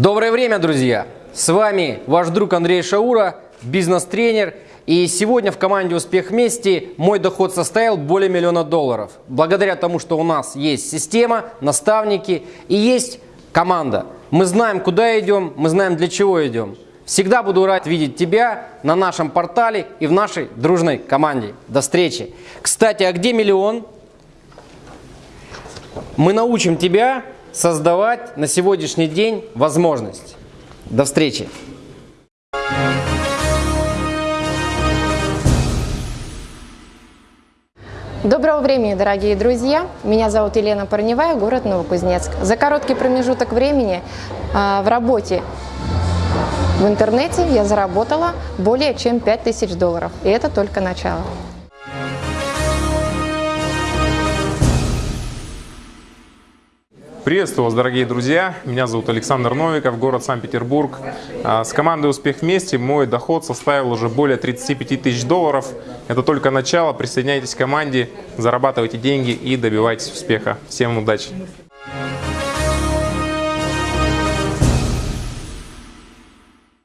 Доброе время, друзья! С вами ваш друг Андрей Шаура, бизнес-тренер. И сегодня в команде «Успех вместе» мой доход составил более миллиона долларов. Благодаря тому, что у нас есть система, наставники и есть команда. Мы знаем, куда идем, мы знаем, для чего идем. Всегда буду рад видеть тебя на нашем портале и в нашей дружной команде. До встречи! Кстати, а где миллион? Мы научим тебя создавать на сегодняшний день возможность. До встречи! Доброго времени, дорогие друзья! Меня зовут Елена Парневая, город Новокузнецк. За короткий промежуток времени э, в работе в интернете я заработала более чем 5000 долларов. И это только начало. Приветствую вас, дорогие друзья! Меня зовут Александр Новиков, город Санкт-Петербург. А, с командой «Успех вместе» мой доход составил уже более 35 тысяч долларов. Это только начало. Присоединяйтесь к команде, зарабатывайте деньги и добивайтесь успеха. Всем удачи!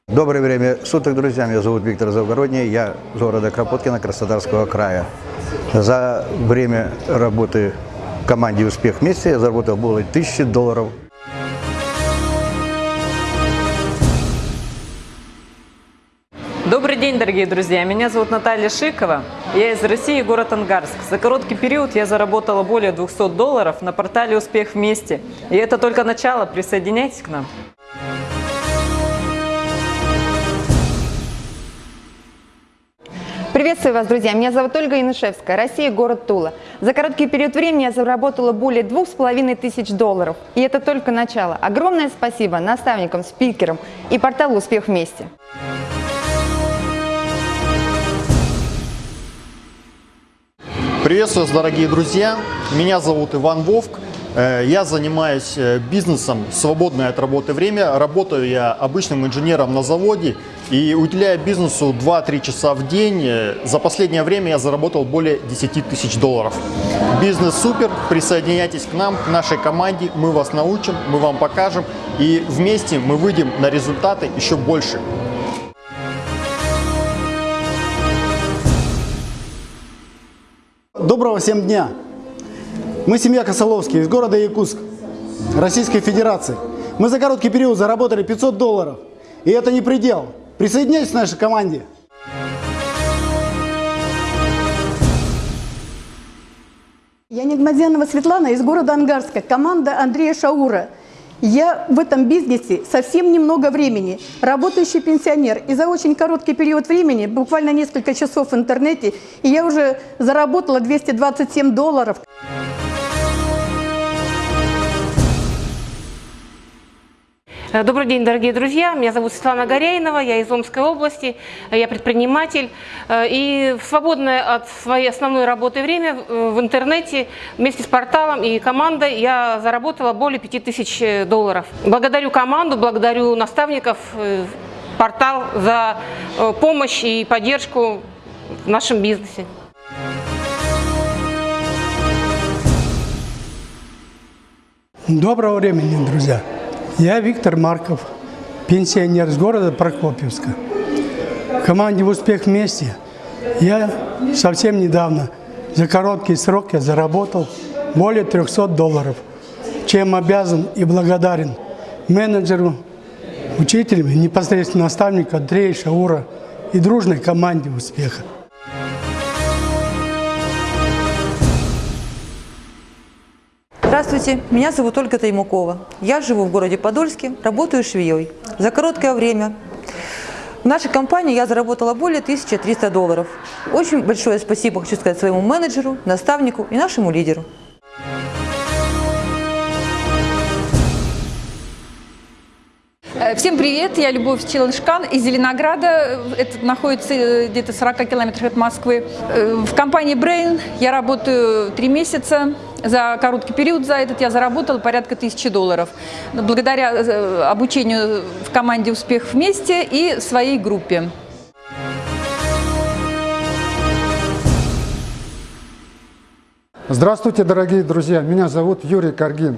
Доброе время суток, друзья. Меня зовут Виктор Завгородний. Я из города Кропоткина, Краснодарского края. За время работы команде «Успех вместе» я заработал более тысячи долларов. Добрый день, дорогие друзья! Меня зовут Наталья Шикова. Я из России, город Ангарск. За короткий период я заработала более 200 долларов на портале «Успех вместе». И это только начало. Присоединяйтесь к нам. Приветствую вас, друзья! Меня зовут Ольга Янышевская, Россия, город Тула. За короткий период времени я заработала более двух с половиной тысяч долларов. И это только начало. Огромное спасибо наставникам, спикерам и порталу «Успех вместе». Приветствую вас, дорогие друзья! Меня зовут Иван Вовк. Э, я занимаюсь э, бизнесом свободное от работы время. Работаю я обычным инженером на заводе и уделяя бизнесу 2-3 часа в день. Э, за последнее время я заработал более 10 тысяч долларов. Бизнес супер, присоединяйтесь к нам, к нашей команде. Мы вас научим, мы вам покажем и вместе мы выйдем на результаты еще больше. Доброго всем дня! Мы семья Косоловский из города Якутск, Российской Федерации. Мы за короткий период заработали 500 долларов. И это не предел. Присоединяйтесь к нашей команде. Я Негмадянова Светлана из города Ангарска, команда Андрея Шаура. Я в этом бизнесе совсем немного времени, работающий пенсионер. И за очень короткий период времени, буквально несколько часов в интернете, и я уже заработала 227 долларов. Добрый день, дорогие друзья. Меня зовут Светлана Горяинова, я из Омской области, э, я предприниматель. Э, и в свободное от своей основной работы время в интернете вместе с порталом и командой я заработала более 5000 долларов. Благодарю команду, благодарю наставников, портал за помощь и поддержку в нашем бизнесе. Доброго времени, друзья! Я Виктор Марков, пенсионер из города Прокопьевска. В команде «Успех вместе» я совсем недавно, за короткий срок я заработал более 300 долларов, чем обязан и благодарен менеджеру, учителям, непосредственно наставнику Андрея Шаура и дружной команде успеха. Здравствуйте, меня зовут Ольга Таймукова. Я живу в городе Подольске, работаю швеей. За короткое время в нашей компании я заработала более 1300 долларов. Очень большое спасибо хочу сказать своему менеджеру, наставнику и нашему лидеру. Э, всем привет, я Любовь Челышкан из Зеленограда, это находится э, где-то 40 километров от Москвы. Э, в компании Brain я работаю три месяца, за короткий период за этот я заработала порядка тысячи долларов. Благодаря обучению в команде «Успех вместе» и своей группе. Здравствуйте, дорогие друзья, меня зовут Юрий Каргин.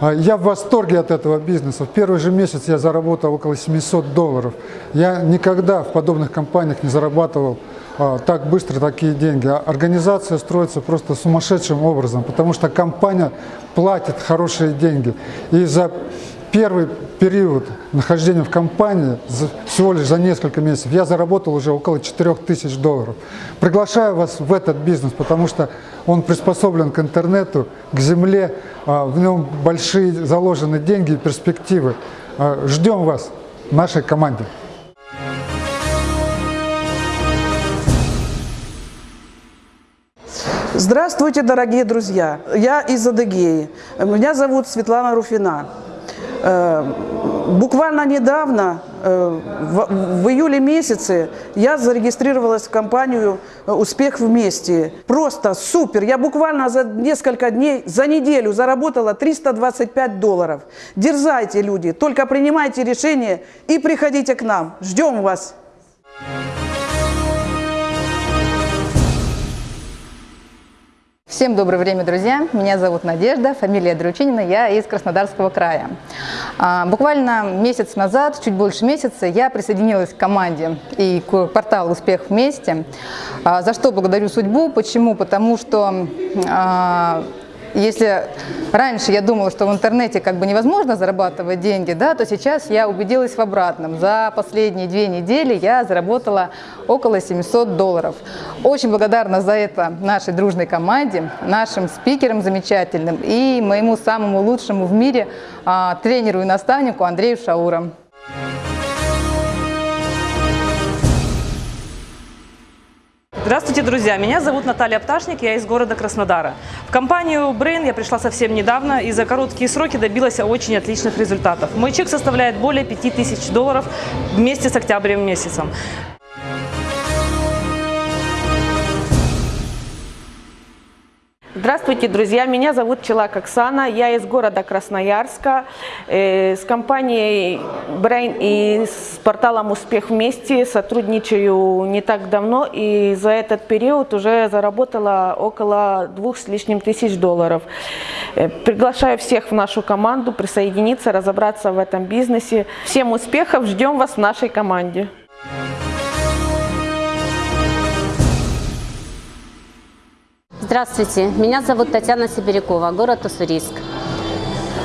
А, Я в восторге от этого бизнеса. В первый же месяц я заработал около 700 долларов. Я никогда в подобных компаниях не зарабатывал так быстро такие деньги. А Организация строится просто сумасшедшим образом, потому что компания платит хорошие деньги. И за первый период нахождения в компании, всего лишь за несколько месяцев, я заработал уже около 4000 долларов. Приглашаю вас в этот бизнес, потому что он приспособлен к интернету, к земле, а, в нем большие заложены деньги и перспективы. А, Ждем вас в нашей команде. Здравствуйте, дорогие друзья! Я из Адыгеи. Меня зовут Светлана Руфина. Э, Буквально недавно, э, в июле месяце, я зарегистрировалась в компанию «Успех вместе». Просто супер! Я буквально за несколько дней, за неделю заработала 325 долларов. Дерзайте, люди, только принимайте решение и приходите к нам. Ждем вас! Всем доброе время, друзья! Меня зовут Надежда, фамилия Дручинина, я из Краснодарского края. А, Буквально месяц назад, чуть больше месяца, я присоединилась к команде и к порталу «Успех вместе», а, за что благодарю судьбу. Почему? Потому что а, если раньше я думала, что в интернете как бы невозможно зарабатывать деньги, да, то сейчас я убедилась в обратном. За последние две недели я заработала около 700 долларов. Очень благодарна за это нашей дружной команде, нашим спикерам замечательным и моему самому лучшему в мире а, тренеру и наставнику Андрею Шауру. Здравствуйте, друзья! Меня зовут Наталья Пташник, я из города Краснодара. В компанию Brain я пришла совсем недавно и за короткие сроки добилась очень отличных результатов. Мой чек составляет более 5000 долларов вместе с октябрем месяцем. Здравствуйте, друзья! Меня зовут Челак Оксана, я из города Красноярска, э, с компанией Brain и с порталом «Успех вместе» сотрудничаю не так давно и за этот период уже заработала около двух с лишним тысяч долларов. Э, Приглашаю всех в нашу команду присоединиться, разобраться в этом бизнесе. Всем успехов, ждем вас в нашей команде. Здравствуйте, меня зовут Татьяна Сибирякова, город Уссурийск.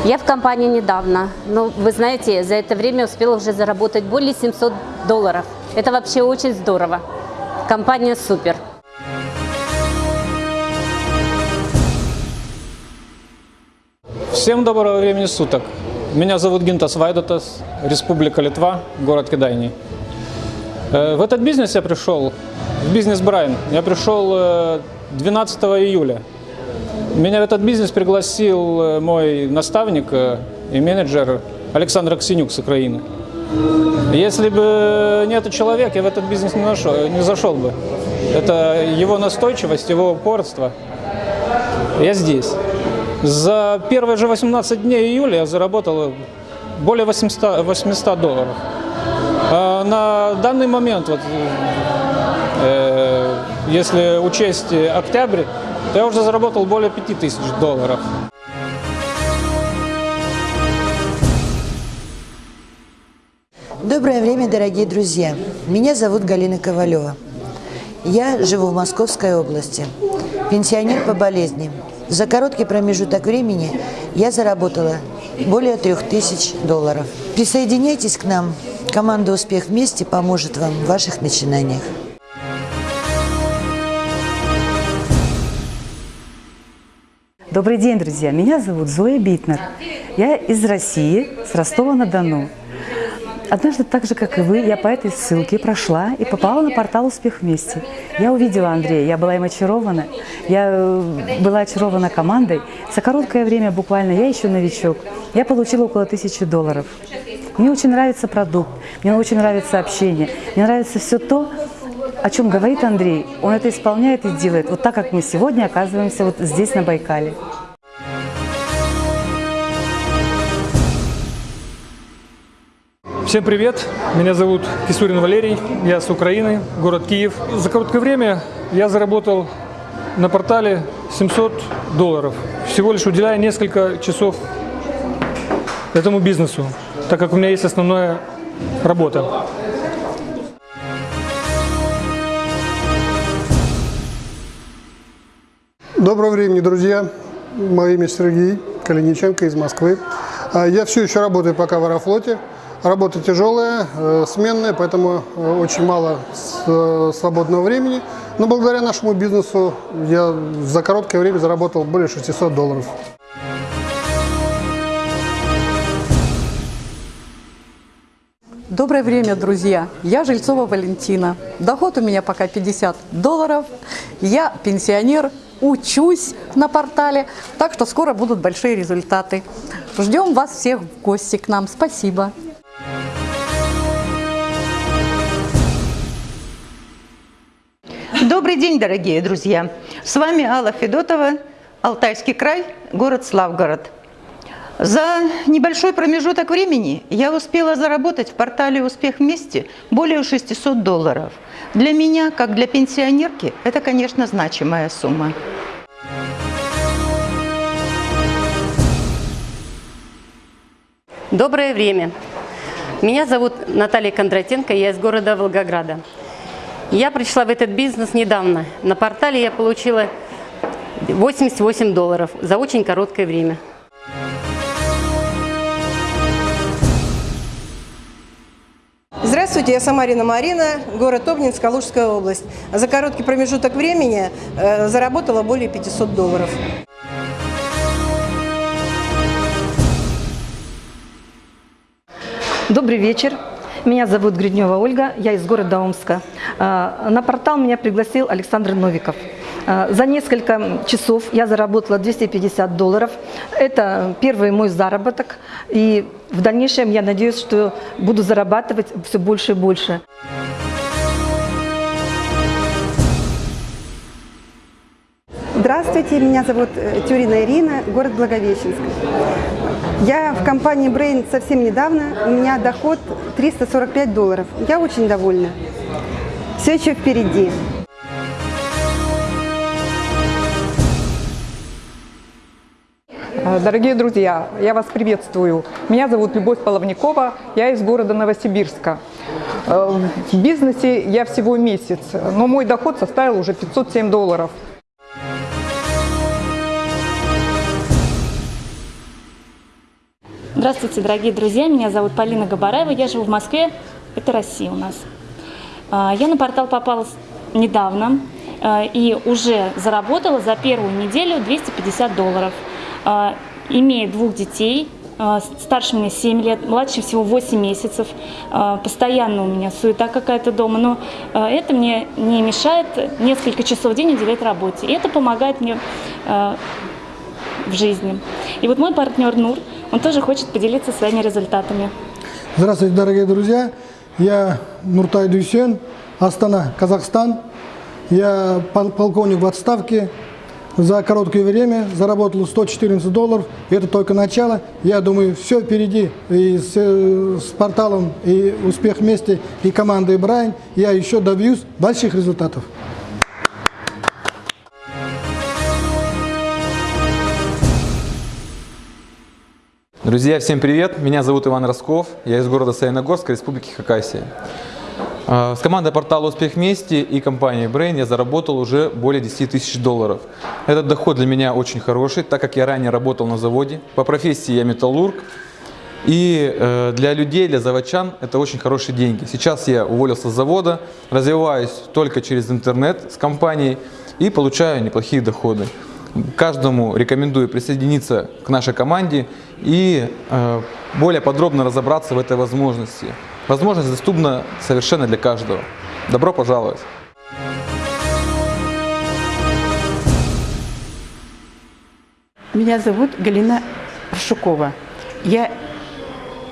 Я в компании недавно, но вы знаете, за это время успела уже заработать более 700 долларов. Это вообще очень здорово. Компания супер. Всем доброго времени суток. Меня зовут Гинтас Вайдатас, Республика Литва, город Кедайни. Э, В этот бизнес я пришел, в бизнес Брайан, я пришел э, 12 июля. Меня в этот бизнес пригласил э, мой наставник э, и менеджер Александр Аксенюк с Украины. Если бы не этот человек, я в этот бизнес не, нашел, не зашел бы. Это его настойчивость, его упорство. Я здесь. За первые же 18 дней июля я заработал более 800, 800 долларов. А на данный момент, вот, если учесть октябрь, то я уже заработал более 5000 долларов. Доброе время, дорогие друзья! Меня зовут Галина Ковалева. Я живу в Московской области. Пенсионер по болезни. За короткий промежуток времени я заработала более 3000 долларов. Присоединяйтесь к нам. Команда «Успех вместе» поможет вам в ваших начинаниях. Добрый день, друзья! Меня зовут Зоя Битнер. Я из России, с Ростова-на-Дону. Однажды, так же, как и вы, я по этой ссылке прошла и попала на портал «Успех вместе». Я увидела Андрея, я была им очарована. Я э, была очарована командой. За короткое время, буквально, я еще новичок. Я получила около тысячи долларов. Мне очень нравится продукт, мне очень нравится общение, мне нравится все то, о чем говорит Андрей. Он это исполняет и делает, вот так, как мы сегодня оказываемся вот здесь, на Байкале. Всем привет! Меня зовут Кисурин Валерий, я с Украины, город Киев. За короткое время я заработал на портале 700 долларов, всего лишь уделяя несколько часов этому бизнесу, так как у меня есть основная работа. Доброго времени, друзья. Мое имя Сергей Калиниченко из Москвы. А, Я все еще работаю пока в Аэрофлоте. Работа тяжелая, э, сменная, поэтому э, очень мало э, свободного времени. Но благодаря нашему бизнесу я за короткое время заработал более 600 долларов. Доброе время, друзья! Я Жильцова Валентина. Доход у меня пока 50 долларов. Я пенсионер, учусь на портале, так что скоро будут большие результаты. Ждем вас всех в гости к нам. Спасибо! Добрый день, дорогие друзья! С вами Алла Федотова, Алтайский край, город Славгород. За небольшой промежуток времени я успела заработать в портале «Успех вместе» более 600 долларов. Для меня, как для пенсионерки, это, конечно, значимая сумма. Доброе время. Меня зовут Наталья Кондратенко, я из города Волгограда. Я пришла в этот бизнес недавно. На портале я получила 88 долларов за очень короткое время. Здравствуйте, я Самарина Марина, город Обнинск, Калужская область. За короткий промежуток времени э, заработала более 500 долларов. Добрый вечер. Меня зовут Гриднева Ольга, я из города Омска. А, На портал меня пригласил Александр Новиков. А, За несколько часов я заработала 250 долларов. Это первый мой заработок. И в дальнейшем я надеюсь, что буду зарабатывать все больше и больше. Здравствуйте, меня зовут э, Тюрина Ирина, город Благовещенск. Я в компании Brain совсем недавно, у меня доход 345 долларов. Я очень довольна. Все еще впереди. Дорогие друзья, я вас приветствую. Меня зовут Любовь Половникова, я из города Новосибирска. Э, В бизнесе я всего месяц, но мой доход составил уже 507 долларов. Здравствуйте, дорогие друзья, меня зовут Полина Габараева, я живу в Москве, это Россия у нас. А, Я на портал попала недавно и уже заработала за первую неделю 250 долларов. А, Имея двух детей, а, старше меня 7 лет, младше всего 8 месяцев, а, постоянно у меня суета какая-то дома, но это мне не мешает несколько часов в день уделять работе. И это помогает мне в жизни. И вот мой партнер Нур, он тоже хочет поделиться своими результатами. Здравствуйте, дорогие друзья. Я Нуртай Дюсен, Астана, Казахстан. Я пол- полковник в отставке. За короткое время заработал 114 долларов. Это только начало. Я думаю, все впереди. И с, э, с порталом, и успех вместе, и командой Брайан. Я еще добьюсь больших результатов. Друзья, всем привет! Меня зовут Иван Росков, я из города Саяногорска, Республики Хакасия. А, С командой портала «Успех вместе» и компанией Brain я заработал уже более 10 тысяч долларов. Этот доход для меня очень хороший, так как я ранее работал на заводе. По профессии я металлург. И э, для людей, для заводчан это очень хорошие деньги. Сейчас я уволился с завода, развиваюсь только через интернет с компанией и получаю неплохие доходы. Каждому рекомендую присоединиться к нашей команде и э, более подробно разобраться в этой возможности. Возможность доступна совершенно для каждого. Добро пожаловать! Меня зовут Галина Аршукова. Я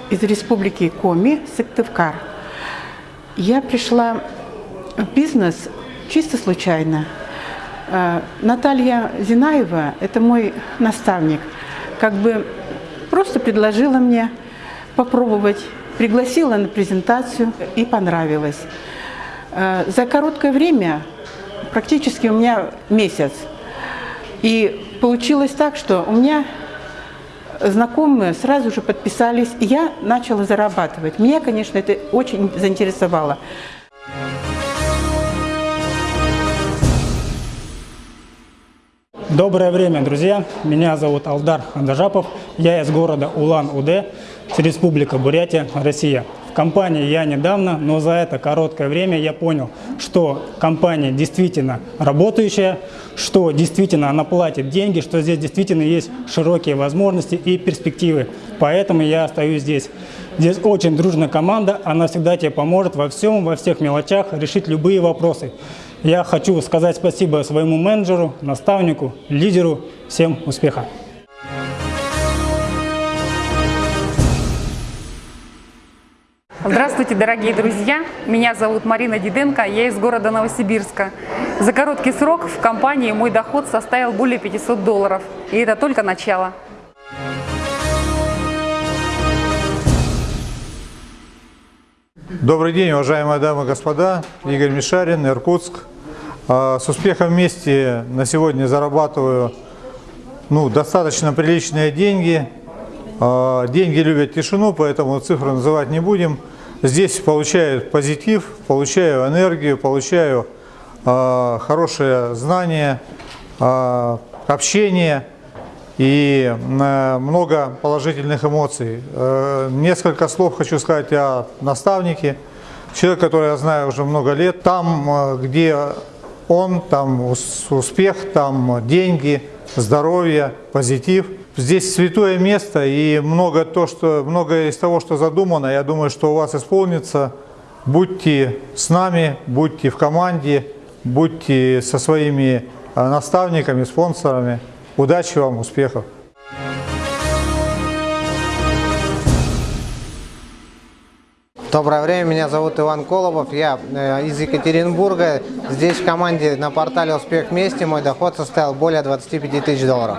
из республики Коми, Сыктывкар. Я пришла в бизнес чисто случайно. Э, Наталья Зинаева – это мой наставник. Как бы просто предложила мне попробовать, пригласила на презентацию и понравилось. Э, За короткое время практически у меня месяц. И получилось так, что у меня знакомые сразу же подписались, и я начала зарабатывать. Меня, конечно, это очень заинтересовало. Доброе время, друзья! Меня зовут Алдар Андажапов. Я из города Улан-Удэ, Республика Бурятия, Россия. В компании я недавно, но за это короткое время я понял, что компания действительно работающая, что действительно она платит деньги, что здесь действительно есть широкие возможности и перспективы. Поэтому я остаюсь здесь. Здесь очень дружная команда, она всегда тебе поможет во всем, во всех мелочах решить любые вопросы. Я хочу сказать спасибо своему менеджеру, наставнику, лидеру. Всем успеха! Здравствуйте, дорогие друзья! Меня зовут Марина Диденко, я из города Новосибирска. За короткий срок в компании мой доход составил более 500 долларов. И это только начало. Добрый день, уважаемые дамы и господа. Игорь Мишарин, Иркутск. А, с успехом вместе на сегодня зарабатываю ну, достаточно приличные деньги. А, деньги любят тишину, поэтому цифры называть не будем. Здесь получаю позитив, получаю энергию, получаю э, хорошее знание, общение и э, много положительных эмоций. Э, несколько слов хочу сказать о наставнике. Человек, который я знаю уже много лет. Там, э, где он, там успех, там деньги, здоровье, позитив – Здесь святое место и много, то, что, много из того, что задумано, я думаю, что у вас исполнится. Будьте с нами, будьте в команде, будьте со своими э, наставниками, спонсорами. Удачи вам, успехов! Доброе время, меня зовут Иван Колобов, я э, из Екатеринбурга. Здесь в команде на портале «Успех вместе» мой доход составил более 25 тысяч долларов.